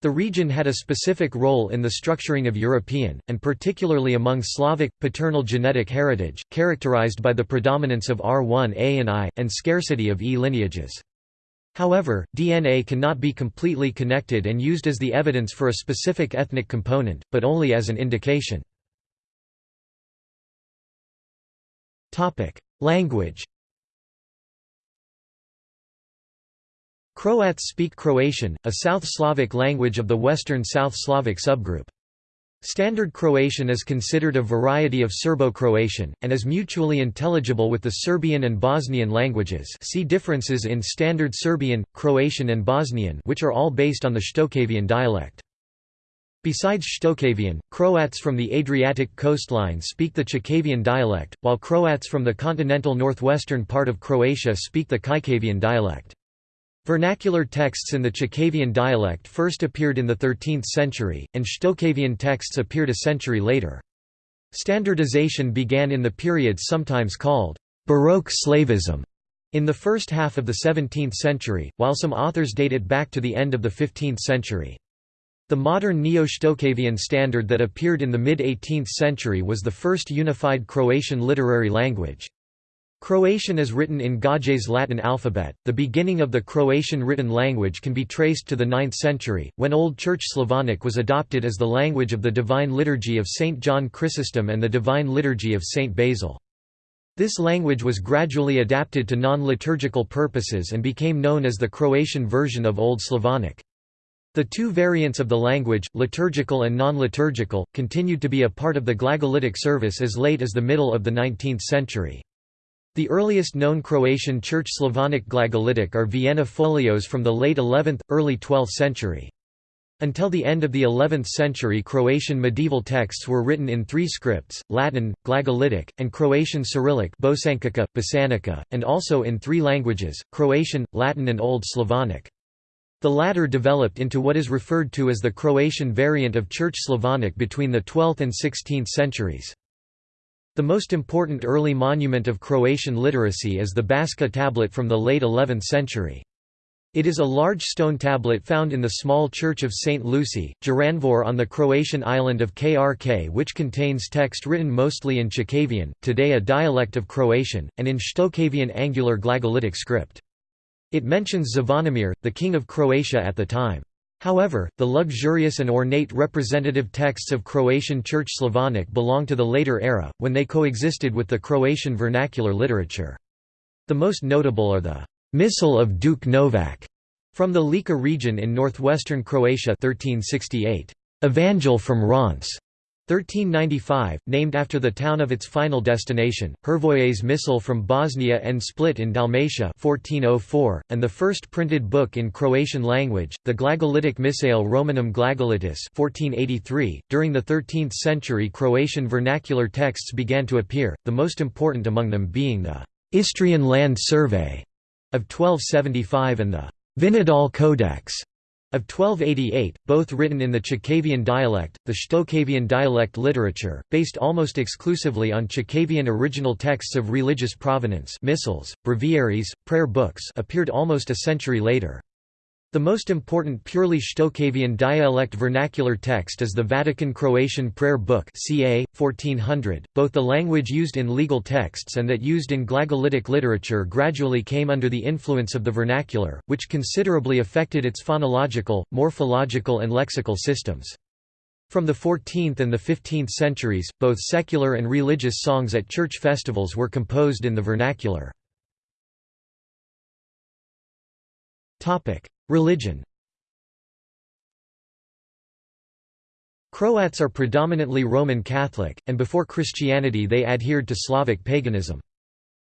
Speaker 1: The region had a specific role in the structuring of European, and particularly among Slavic, paternal genetic heritage, characterized by the predominance of R1a and I, and scarcity of E lineages. However, DNA cannot be completely connected and used as the evidence for a specific ethnic component, but only as an indication. Language Croats speak Croatian, a South Slavic language of the Western South Slavic subgroup. Standard Croatian is considered a variety of Serbo-Croatian, and is mutually intelligible with the Serbian and Bosnian languages see differences in Standard Serbian, Croatian and Bosnian which are all based on the Shtokavian dialect. Besides Shtokavian, Croats from the Adriatic coastline speak the Chakavian dialect, while Croats from the continental northwestern part of Croatia speak the Kajkavian dialect. Vernacular texts in the Chakavian dialect first appeared in the 13th century, and Shtokavian texts appeared a century later. Standardization began in the period sometimes called Baroque Slavism in the first half of the 17th century, while some authors date it back to the end of the 15th century. The modern Neo-Shtokavian standard that appeared in the mid-18th century was the first unified Croatian literary language. Croatian is written in Gaj's Latin alphabet. The beginning of the Croatian written language can be traced to the 9th century, when Old Church Slavonic was adopted as the language of the Divine Liturgy of St. John Chrysostom and the Divine Liturgy of St. Basil. This language was gradually adapted to non-liturgical purposes and became known as the Croatian version of Old Slavonic. The two variants of the language, liturgical and non-liturgical, continued to be a part of the Glagolitic service as late as the middle of the 19th century. The earliest known Croatian Church Slavonic Glagolitic are Vienna folios from the late 11th, early 12th century. Until the end of the 11th century Croatian medieval texts were written in three scripts, Latin, Glagolitic, and Croatian Cyrillic Bosančica, Bosanica, and also in three languages, Croatian, Latin and Old Slavonic. The latter developed into what is referred to as the Croatian variant of Church Slavonic between the 12th and 16th centuries. The most important early monument of Croatian literacy is the Baška tablet from the late 11th century. It is a large stone tablet found in the small church of St. Lucy, Jurandvor on the Croatian island of Krk which contains text written mostly in Chakavian, today a dialect of Croatian, and in Shtokavian angular glagolitic script. It mentions Zvonimir, the king of Croatia at the time. However, the luxurious and ornate representative texts of Croatian Church Slavonic belong to the later era, when they coexisted with the Croatian vernacular literature. The most notable are the Missal of Duke Novak from the Lika region in northwestern Croatia 1368, Evangel from Reims 1395, named after the town of its final destination, Hrvoje's Missal from Bosnia and Split in Dalmatia 1404, and the first printed book in Croatian language, the Glagolitic Missale Romanum Glagolitice 1483. .During the 13th century Croatian vernacular texts began to appear, the most important among them being the Istrian Land Survey of 1275 and the Vinodol Codex of 1288, both written in the Chakavian dialect, the Shtokavian dialect literature, based almost exclusively on Chakavian original texts of religious provenance missals, breviaries, prayer books appeared almost a century later. The most important purely Shtokavian dialect vernacular text is the Vatican Croatian Prayer Book ca. 1400. Both the language used in legal texts and that used in Glagolitic literature gradually came under the influence of the vernacular, which considerably affected its phonological, morphological and lexical systems. From the 14th and the 15th centuries, both secular and religious songs at church festivals were composed in the vernacular. Religion Croats are predominantly Roman Catholic, and before Christianity they adhered to Slavic paganism.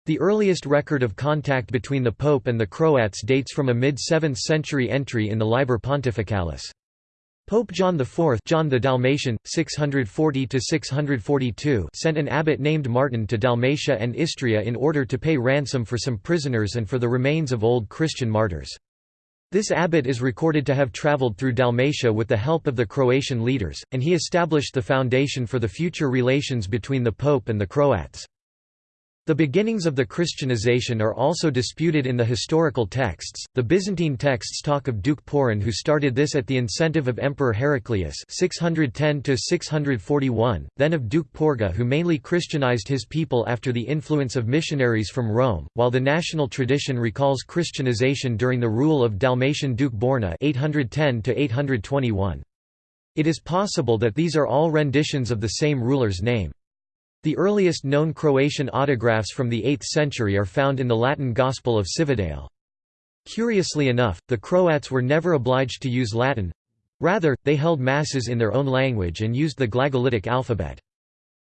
Speaker 1: The earliest record of contact between the Pope and the Croats dates from a mid-7th century entry in the Liber Pontificalis. Pope John IV John the Dalmatian, 640 sent an abbot named Martin to Dalmatia and Istria in order to pay ransom for some prisoners and for the remains of old Christian martyrs. This abbot is recorded to have travelled through Dalmatia with the help of the Croatian leaders, and he established the foundation for the future relations between the Pope and the Croats. The beginnings of the Christianization are also disputed in the historical texts. The Byzantine texts talk of Duke Porin who started this at the incentive of Emperor Heraclius 610 641, then of Duke Porga who mainly Christianized his people after the influence of missionaries from Rome, while the national tradition recalls Christianization during the rule of Dalmatian Duke Borna 810 821. It is possible that these are all renditions of the same ruler's name. The earliest known Croatian autographs from the 8th century are found in the Latin Gospel of Cividale. Curiously enough, the Croats were never obliged to use Latin. Rather, they held masses in their own language and used the Glagolitic alphabet.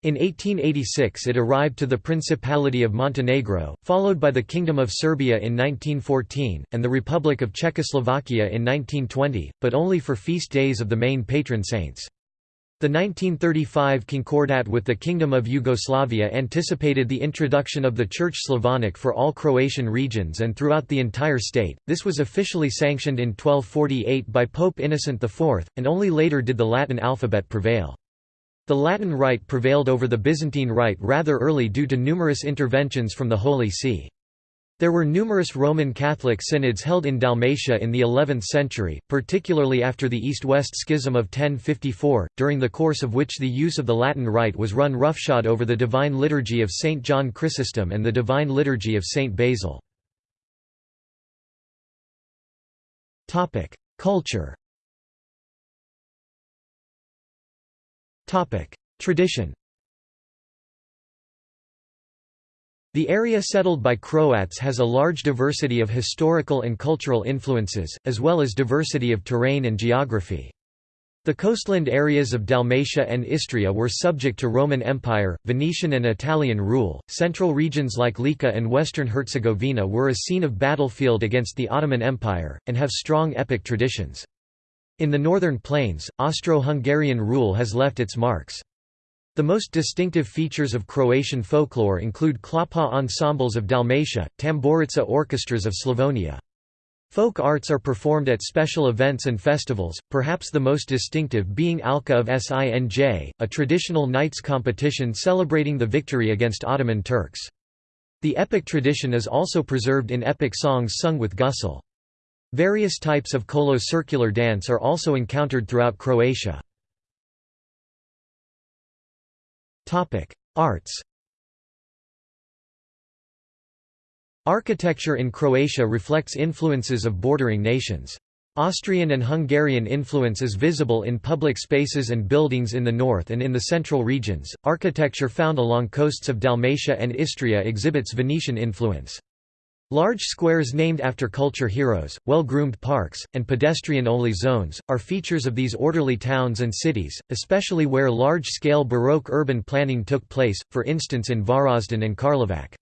Speaker 1: In 1886 it arrived to the Principality of Montenegro, followed by the Kingdom of Serbia in 1914, and the Republic of Czechoslovakia in 1920, but only for feast days of the main patron saints. The 1935 Concordat with the Kingdom of Yugoslavia anticipated the introduction of the Church Slavonic for all Croatian regions and throughout the entire state. This was officially sanctioned in 1248 by Pope Innocent IV, and only later did the Latin alphabet prevail. The Latin Rite prevailed over the Byzantine Rite rather early due to numerous interventions from the Holy See. There were numerous Roman Catholic synods held in Dalmatia in the 11th century, particularly after the East-West Schism of 1054, during the course of which the use of the Latin Rite was run roughshod over the Divine Liturgy of St. John Chrysostom and the Divine Liturgy of St. Basil. Culture Tradition The area settled by Croats has a large diversity of historical and cultural influences, as well as diversity of terrain and geography. The coastland areas of Dalmatia and Istria were subject to Roman Empire, Venetian and Italian rule. Central regions like Lika and western Herzegovina were a scene of battlefield against the Ottoman Empire, and have strong epic traditions. In the northern plains, Austro-Hungarian rule has left its marks. The most distinctive features of Croatian folklore include klapa ensembles of Dalmatia, tamburica orchestras of Slavonia. Folk arts are performed at special events and festivals, perhaps the most distinctive being Alka of Sinj, a traditional knights competition celebrating the victory against Ottoman Turks. The epic tradition is also preserved in epic songs sung with gusle. Various types of kolo circular dance are also encountered throughout Croatia. Arts Architecture in Croatia reflects influences of bordering nations. Austrian and Hungarian influence is visible in public spaces and buildings in the north and in the central regions. Architecture found along coasts of Dalmatia and Istria exhibits Venetian influence. Large squares named after culture heroes, well-groomed parks, and pedestrian-only zones, are features of these orderly towns and cities, especially where large-scale Baroque urban planning took place, for instance in Varaždin and Karlovac.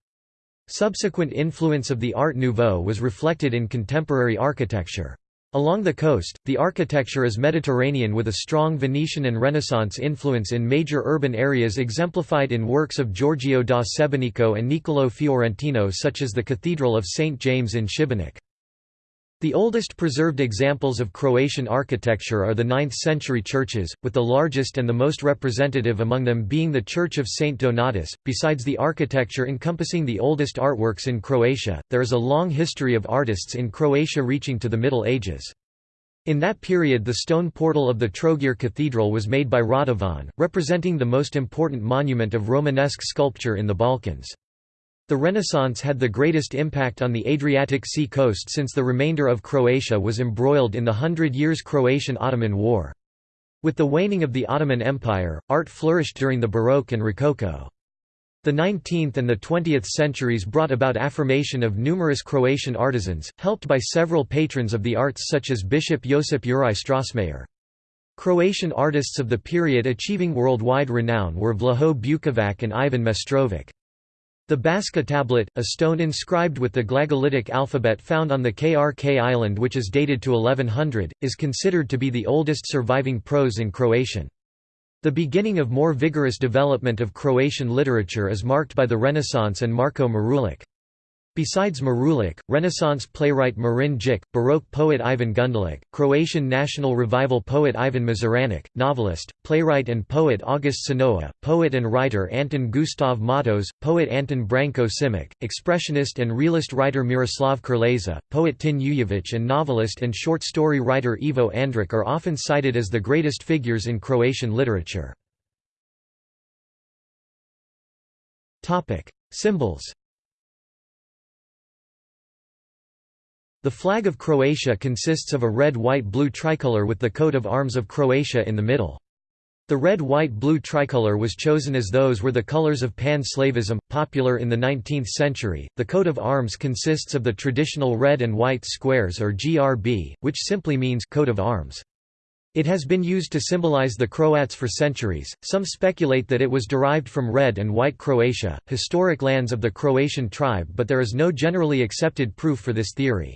Speaker 1: Subsequent influence of the Art Nouveau was reflected in contemporary architecture. Along the coast, the architecture is Mediterranean with a strong Venetian and Renaissance influence in major urban areas exemplified in works of Giorgio da Sebenico and Niccolò Fiorentino such as the Cathedral of St. James in Šibenik. The oldest preserved examples of Croatian architecture are the 9th-century churches, with the largest and the most representative among them being the Church of St. Donatus. Besides the architecture encompassing the oldest artworks in Croatia, there is a long history of artists in Croatia reaching to the Middle Ages. In that period the stone portal of the Trogir Cathedral was made by Radovan, representing the most important monument of Romanesque sculpture in the Balkans. The Renaissance had the greatest impact on the Adriatic Sea coast since the remainder of Croatia was embroiled in the Hundred Years' Croatian-Ottoman War. With the waning of the Ottoman Empire, art flourished during the Baroque and Rococo. The 19th and the 20th centuries brought about affirmation of numerous Croatian artisans, helped by several patrons of the arts such as Bishop Josip Juraj Strossmayer. Croatian artists of the period achieving worldwide renown were Vlaho Bukovac and Ivan Mestrovic. The Baška tablet, a stone inscribed with the Glagolitic alphabet found on the Krk island which is dated to 1100, is considered to be the oldest surviving prose in Croatian. The beginning of more vigorous development of Croatian literature is marked by the Renaissance and Marko Marulic. Besides Marulic, Renaissance playwright Marin Držić, Baroque poet Ivan Gundulic, Croatian National Revival poet Ivan Mazuranic, novelist, playwright and poet August Senoa, poet and writer Anton Gustav Matos, poet Anton Branko Simic, expressionist and realist writer Miroslav Krleza, poet Tin Ujevic and novelist and short story writer Ivo Andrić are often cited as the greatest figures in Croatian literature. Symbols The flag of Croatia consists of a red-white-blue tricolour with the coat of arms of Croatia in the middle. The red-white-blue tricolour was chosen as those were the colours of pan-Slavism, popular in the 19th century. The coat of arms consists of the traditional red and white squares or GRB, which simply means coat of arms. It has been used to symbolize the Croats for centuries. Some speculate that it was derived from red and white Croatia, historic lands of the Croatian tribe, but there is no generally accepted proof for this theory.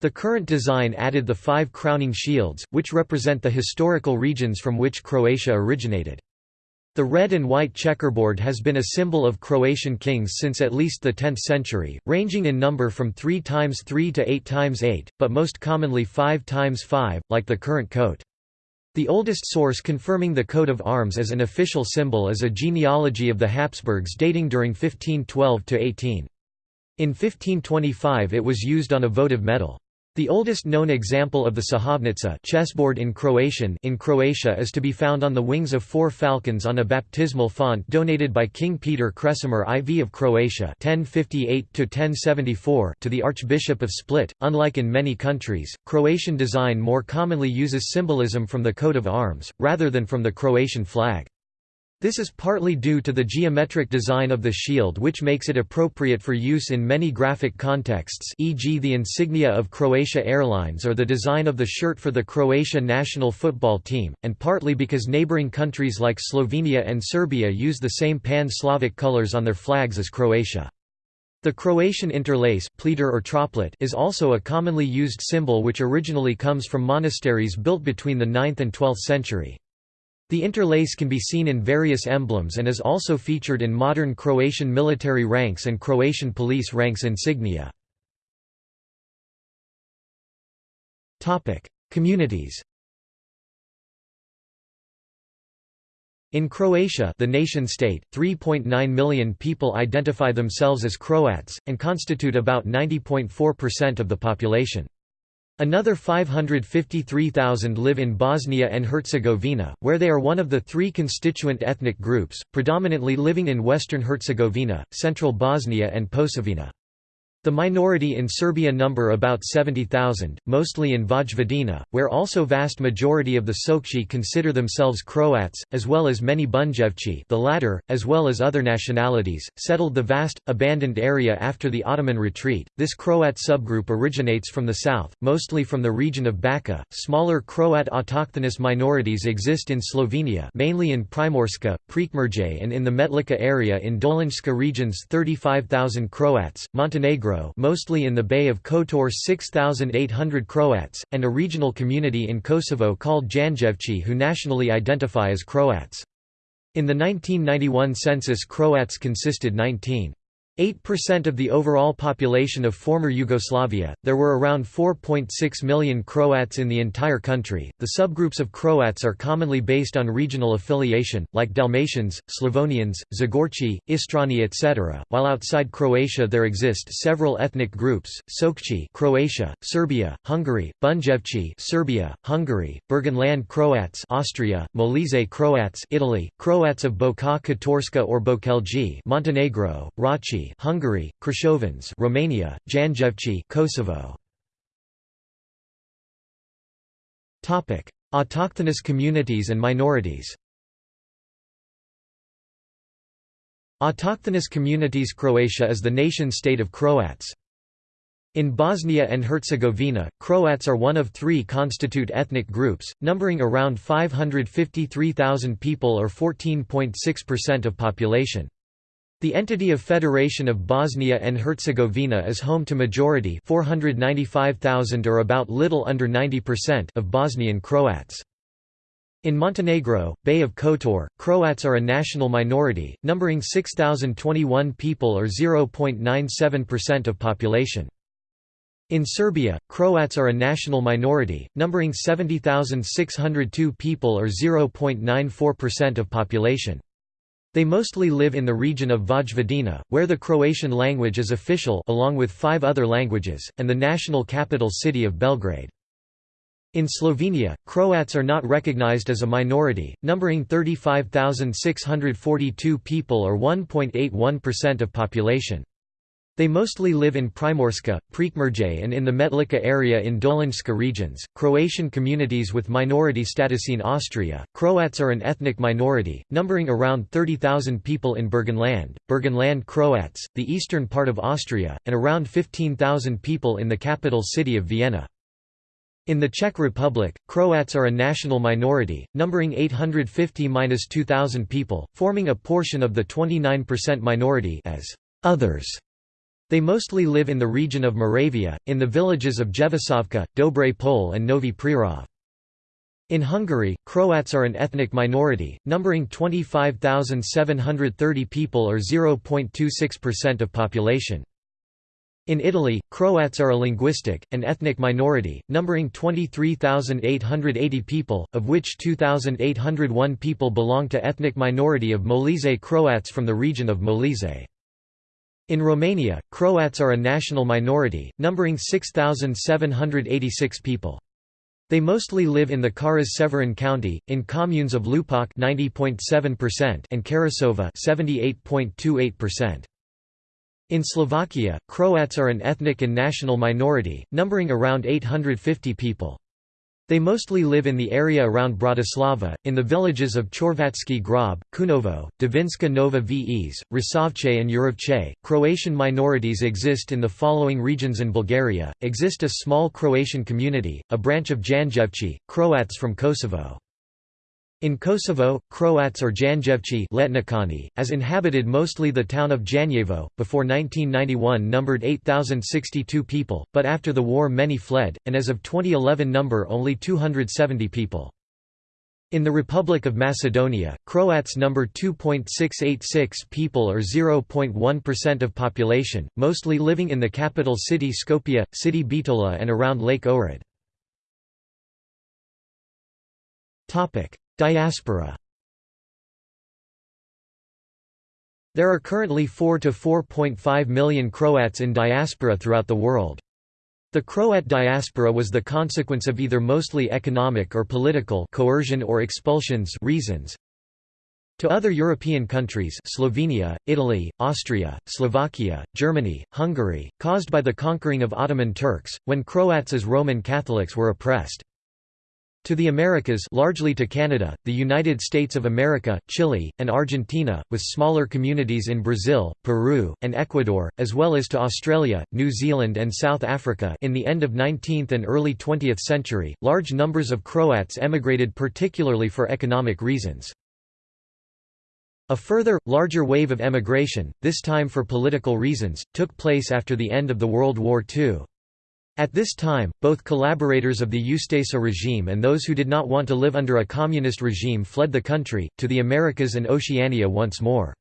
Speaker 1: The current design added the five crowning shields, which represent the historical regions from which Croatia originated. The red and white checkerboard has been a symbol of Croatian kings since at least the 10th century, ranging in number from 3 times 3 to 8 times 8, but most commonly 5 times 5, like the current coat. The oldest source confirming the coat of arms as an official symbol is a genealogy of the Habsburgs dating during 1512 to 18. In 1525 it was used on a votive medal. The oldest known example of the Šahovnica chessboard in Croatian in Croatia is to be found on the wings of four falcons on a baptismal font donated by King Peter Kresimir IV of Croatia 1058 to the Archbishop of Split. Unlike in many countries, Croatian design more commonly uses symbolism from the coat of arms, rather than from the Croatian flag. This is partly due to the geometric design of the shield which makes it appropriate for use in many graphic contexts e.g. the insignia of Croatia Airlines or the design of the shirt for the Croatia national football team, and partly because neighbouring countries like Slovenia and Serbia use the same pan-Slavic colours on their flags as Croatia. The Croatian interlace or troplet is also a commonly used symbol which originally comes from monasteries built between the 9th and 12th century. The interlace can be seen in various emblems and is also featured in modern Croatian military ranks and Croatian police ranks insignia. Communities In Croatia the nation-state, 3.9 million people identify themselves as Croats, and constitute about 90.4% of the population. Another 553,000 live in Bosnia and Herzegovina, where they are one of the three constituent ethnic groups, predominantly living in western Herzegovina, central Bosnia and Posavina. The minority in Serbia number about 70,000, mostly in Vojvodina, where also vast majority of the Sokci consider themselves Croats, as well as many Bunjevci the latter, as well as other nationalities, settled the vast, abandoned area after the Ottoman retreat. This Croat subgroup originates from the south, mostly from the region of Bačka. Smaller Croat autochthonous minorities exist in Slovenia mainly in Primorska, Prekmurje and in the Metlika area in Dolenjska regions 35,000 Croats, Montenegro Mostly in the Bay of Kotor 6,800 Croats, and a regional community in Kosovo called Janjevci who nationally identify as Croats. In the 1991 census Croats consisted 19. 8% of the overall population of former Yugoslavia, there were around 4.6 million Croats in the entire country. The subgroups of Croats are commonly based on regional affiliation, like Dalmatians, Slavonians, Zagorci, Istrani etc., while outside Croatia there exist several ethnic groups, Sokci Croatia, Serbia, Hungary, Bunjevci Serbia, Hungary, Burgenland Croats Austria, Molise Croats Italy, Croats of Boka Kotorska or Bokelji Montenegro, Hungary, Krashovans Romania, Janjevci Kosovo. Topic: Autochthonous communities and minorities. Autochthonous communities Croatia is the nation-state of Croats. In Bosnia and Herzegovina, Croats are one of three constitute ethnic groups, numbering around 553,000 people or 14.6% of population. The entity of Federation of Bosnia and Herzegovina is home to majority 495,000 or about little under 90% of Bosnian Croats. In Montenegro, Bay of Kotor, Croats are a national minority, numbering 6,021 people or 0.97% of population. In Serbia, Croats are a national minority, numbering 70,602 people or 0.94% of population. They mostly live in the region of Vojvodina, where the Croatian language is official along with five other languages, and the national capital city of Belgrade. In Slovenia, Croats are not recognized as a minority, numbering 35,642 people or 1.81% of population. They mostly live in Primorska, Prekmurje and in the Metlika area in Dolenjska regions. Croatian communities with minority status in Austria. Croats are an ethnic minority, numbering around 30,000 people in Burgenland, Burgenland Croats, the eastern part of Austria, and around 15,000 people in the capital city of Vienna. In the Czech Republic, Croats are a national minority, numbering 850–2,000 people, forming a portion of the 29% minority as others they mostly live in the region of Moravia, in the villages of Jevišovka, Dobre Pole and Novi Prerov. In Hungary, Croats are an ethnic minority, numbering 25,730 people or 0.26% of population. In Italy, Croats are a linguistic, and ethnic minority, numbering 23,880 people, of which 2,801 people belong to ethnic minority of Molise Croats from the region of Molise. In Romania, Croats are a national minority, numbering 6,786 people. They mostly live in the Caras-Severin county, in communes of Lupac 90.7% and Karasova 78.28%. In Slovakia, Croats are an ethnic and national minority, numbering around 850 people. They mostly live in the area around Bratislava, in the villages of Chorvatski Grob, Kunovo, Divinska Nova Ves, Rasovce and Jurovce. Croatian minorities exist in the following regions in Bulgaria, exist a small Croatian community, a branch of Janjevci, Croats from Kosovo. In Kosovo, Croats or Janjevci as inhabited mostly the town of Janjevo, before 1991 numbered 8,062 people, but after the war many fled, and as of 2011 number only 270 people. In the Republic of Macedonia, Croats number 2.686 people or 0.1% of population, mostly living in the capital city Skopje, city Bitola and around Lake Ohrid. Diaspora There are currently 4 to 4.5 million Croats in diaspora throughout the world. The Croat diaspora was the consequence of either mostly economic or political coercion or expulsions reasons. To other European countries Slovenia, Italy, Austria, Slovakia, Germany, Hungary, caused by the conquering of Ottoman Turks, when Croats as Roman Catholics were oppressed. To the Americas largely to Canada, the United States of America, Chile, and Argentina, with smaller communities in Brazil, Peru, and Ecuador, as well as to Australia, New Zealand and South Africa in the end of 19th and early 20th century, large numbers of Croats emigrated particularly for economic reasons. A further, larger wave of emigration, this time for political reasons, took place after the end of the World War II. At this time, both collaborators of the Ustasa regime and those who did not want to live under a communist regime fled the country, to the Americas and Oceania once more.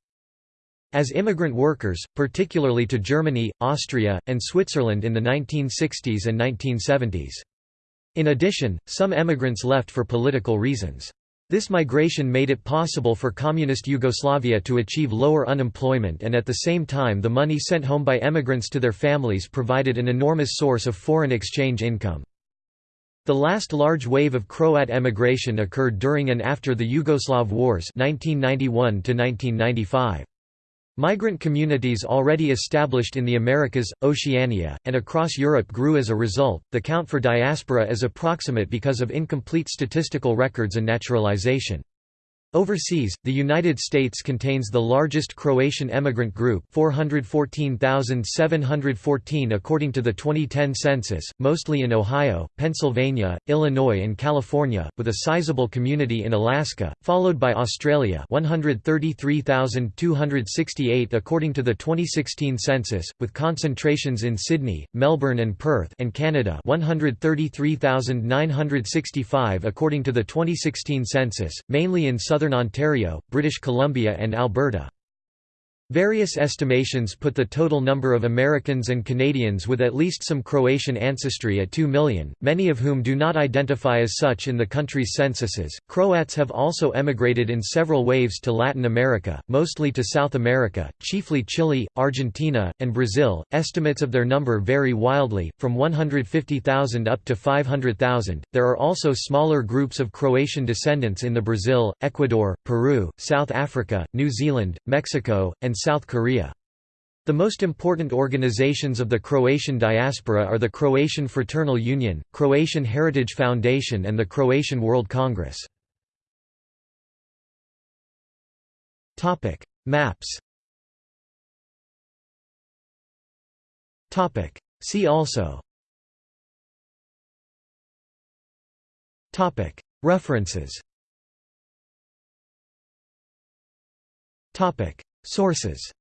Speaker 1: As immigrant workers, particularly to Germany, Austria, and Switzerland in the 1960s and 1970s. In addition, some emigrants left for political reasons. This migration made it possible for Communist Yugoslavia to achieve lower unemployment and at the same time the money sent home by emigrants to their families provided an enormous source of foreign exchange income. The last large wave of Croat emigration occurred during and after the Yugoslav Wars 1991 -1995. Migrant communities already established in the Americas, Oceania, and across Europe grew as a result. The count for diaspora is approximate because of incomplete statistical records and naturalization. Overseas, the United States contains the largest Croatian emigrant group 414,714 according to the 2010 census, mostly in Ohio, Pennsylvania, Illinois and California, with a sizable community in Alaska, followed by Australia 133,268 according to the 2016 census, with concentrations in Sydney, Melbourne and Perth and Canada 133,965 according to the 2016 census, mainly in southern Ontario, British Columbia and Alberta. Various estimations put the total number of Americans and Canadians with at least some Croatian ancestry at 2 million, many of whom do not identify as such in the country's censuses. Croats have also emigrated in several waves to Latin America, mostly to South America, chiefly Chile, Argentina, and Brazil. Estimates of their number vary wildly, from 150,000 up to 500,000. There are also smaller groups of Croatian descendants in the Brazil, Ecuador, Peru, South Africa, New Zealand, Mexico, and South Korea. The most important organizations of the Croatian diaspora are the Croatian Fraternal Union, Croatian Heritage Foundation and the Croatian World Congress. Maps. See also. References Sources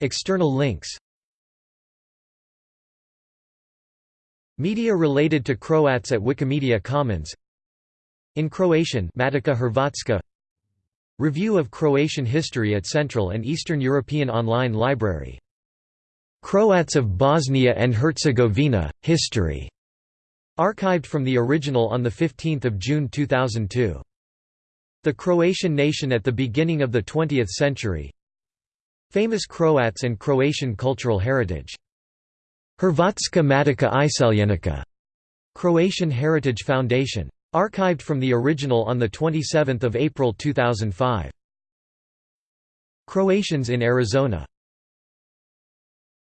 Speaker 1: External links Media related to Croats at Wikimedia Commons In Croatian Hrvatska Review of Croatian history at Central and Eastern European Online Library. Croats of Bosnia and Herzegovina, History. Archived from the original on 15 June 2002. The Croatian nation at the beginning of the 20th century Famous Croats and Croatian cultural heritage Hrvatska Matica Iseljenika Croatian Heritage Foundation. Archived from the original on 27 April 2005. Croatians in Arizona